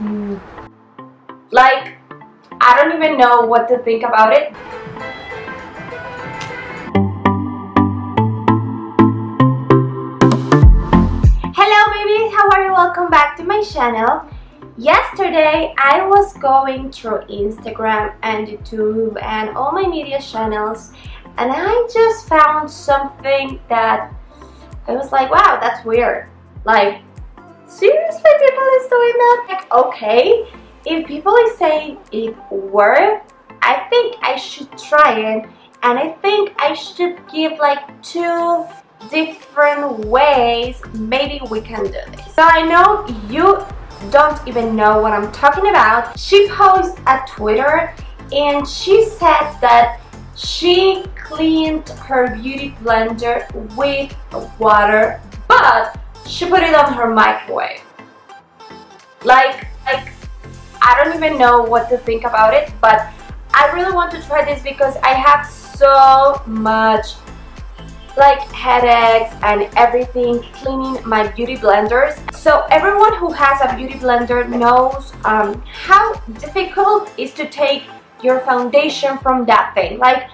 mm, like I don't even know what to think about it. Hello babies, how are you? Welcome back to my channel. Yesterday I was going through Instagram and YouTube and all my media channels and I just found something that I was like, wow, that's weird. Like, seriously people is doing that? Like, okay, if people is saying it worked, I think I should try it and I think I should give like two different ways maybe we can do this. So I know you don't even know what I'm talking about. She posted a Twitter and she said that she cleaned her beauty blender with water but she put it on her microwave. Like, like I don't even know what to think about it but I really want to try this because I have so much like headaches and everything cleaning my beauty blenders so everyone who has a beauty blender knows um, how difficult is to take your foundation from that thing like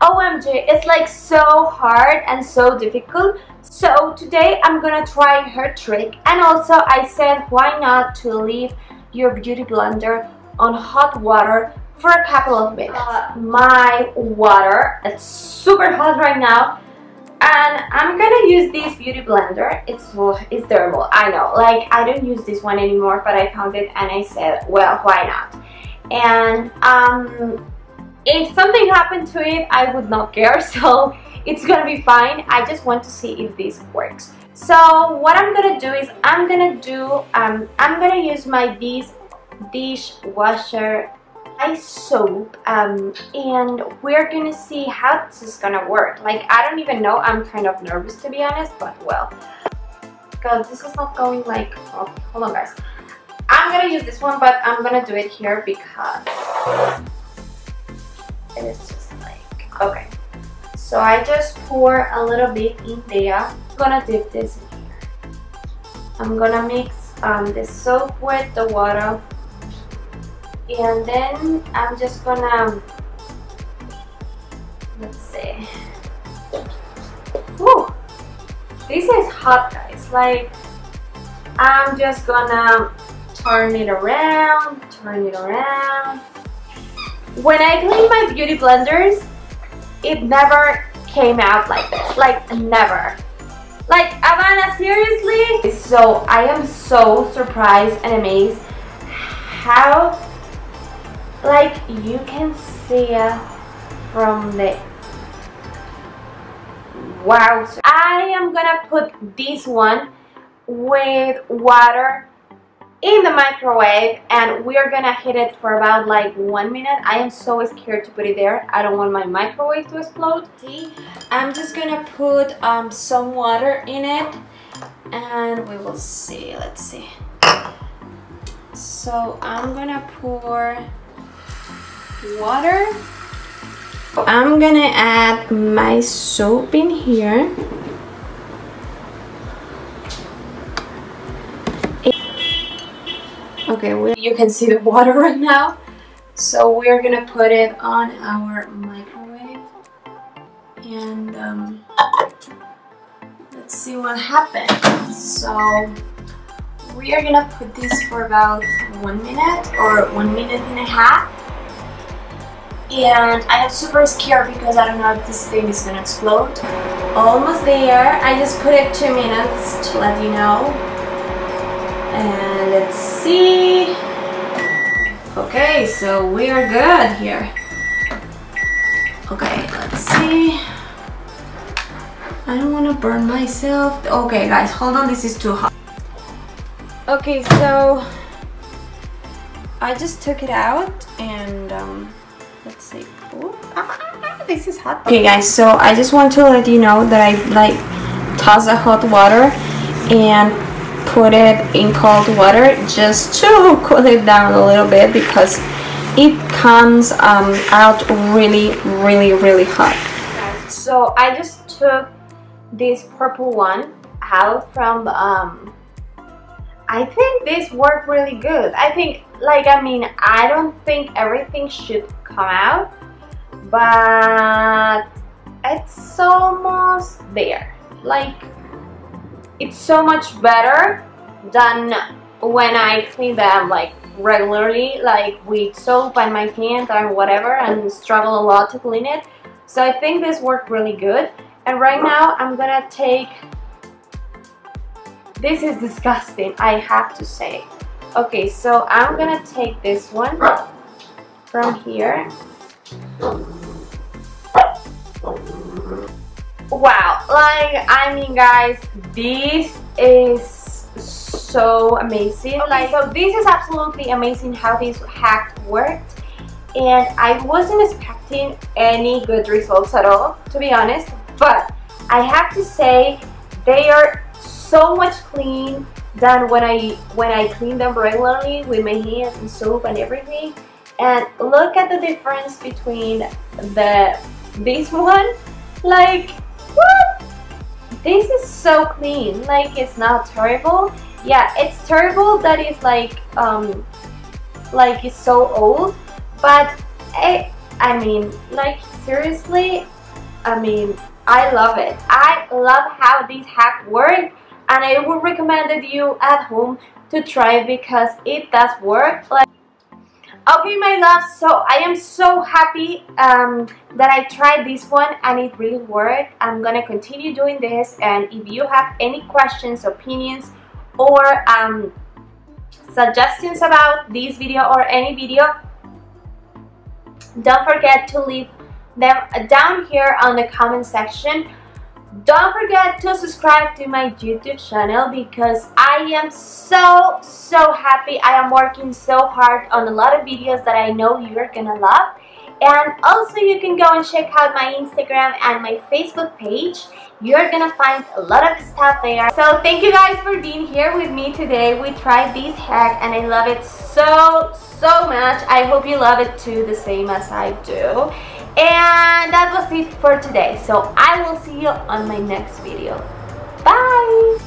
OMG it's like so hard and so difficult. So today I'm gonna try her trick and also I said why not to leave your beauty blender on hot water for a couple of minutes? Uh, my water it's super hot right now and I'm gonna use this beauty blender. It's it's terrible I know. Like I don't use this one anymore but I found it and I said well why not? And um, if something happened to it I would not care so it's gonna be fine. I just want to see if this works. So what I'm gonna do is I'm gonna do um, I'm gonna use my this dishwasher ice soap um, and we're gonna see how this is gonna work. Like I don't even know. I'm kind of nervous to be honest but well. Because this is not going like oh, hold on guys. I'm gonna use this one but I'm gonna do it here because it is just like okay. So I just pour a little bit in there. I'm gonna dip this in. Here I'm gonna mix um, the soap with the water. And then I'm just gonna let's see. Woo! this is hot guys. Like I'm just gonna turn it around turn it around when I clean my beauty blenders it never came out like this. Like never. Like Havana seriously? So I am so surprised and amazed how like you can see uh, from the wow. I am gonna put this one with water in the microwave and we are gonna hit it for about like one minute. I am so scared to put it there. I don't want my microwave to explode. See I'm just gonna put um, some water in it and we will see. Let's see. So I'm gonna pour water. I'm gonna add my soap in here. Okay, well, you can see the water right now. So we're gonna put it on our microwave and um, let's see what happens. So we are gonna put this for about one minute or one minute and a half and I am super scared because I don't know if this thing is gonna explode. Almost there. I just put it two minutes to let you know. And let's see. Okay, so we are good here. Okay, let's see. I don't want to burn myself. Okay, guys, hold on. This is too hot. Okay, so I just took it out and um, let's see ah, this is hot okay guys so I just want to let you know that I like toss the hot water and put it in cold water just to cool it down a little bit because it comes um, out really really really hot so I just took this purple one out from um, I think this worked really good. I think, like, I mean, I don't think everything should come out, but it's almost there. Like, it's so much better than when I clean them, like, regularly, like with soap and my hand or whatever, and struggle a lot to clean it. So I think this worked really good. And right now, I'm gonna take this is disgusting, I have to say. Okay, so I'm gonna take this one from here. Wow, like, I mean guys, this is so amazing. Okay, like, so this is absolutely amazing how this hack worked. And I wasn't expecting any good results at all, to be honest. But I have to say, they are so much clean than when I when I clean them regularly with my hands and soap and everything. And look at the difference between the this one. Like what? This is so clean. Like it's not terrible. Yeah, it's terrible that it's like um like it's so old, but I I mean like seriously, I mean I love it. I love how this hack works and I would recommend it you at home to try because it does work. Like, okay, my love, so I am so happy um, that I tried this one and it really worked. I'm gonna continue doing this and if you have any questions, opinions, or um, suggestions about this video or any video, don't forget to leave them down here on the comment section don't forget to subscribe to my YouTube channel because I am so, so happy. I am working so hard on a lot of videos that I know you're gonna love. And also you can go and check out my Instagram and my Facebook page. You're gonna find a lot of stuff there. So thank you guys for being here with me today. We tried this hack and I love it so, so much. I hope you love it too the same as I do. And that was it for today. So I will see you on my next video. Bye!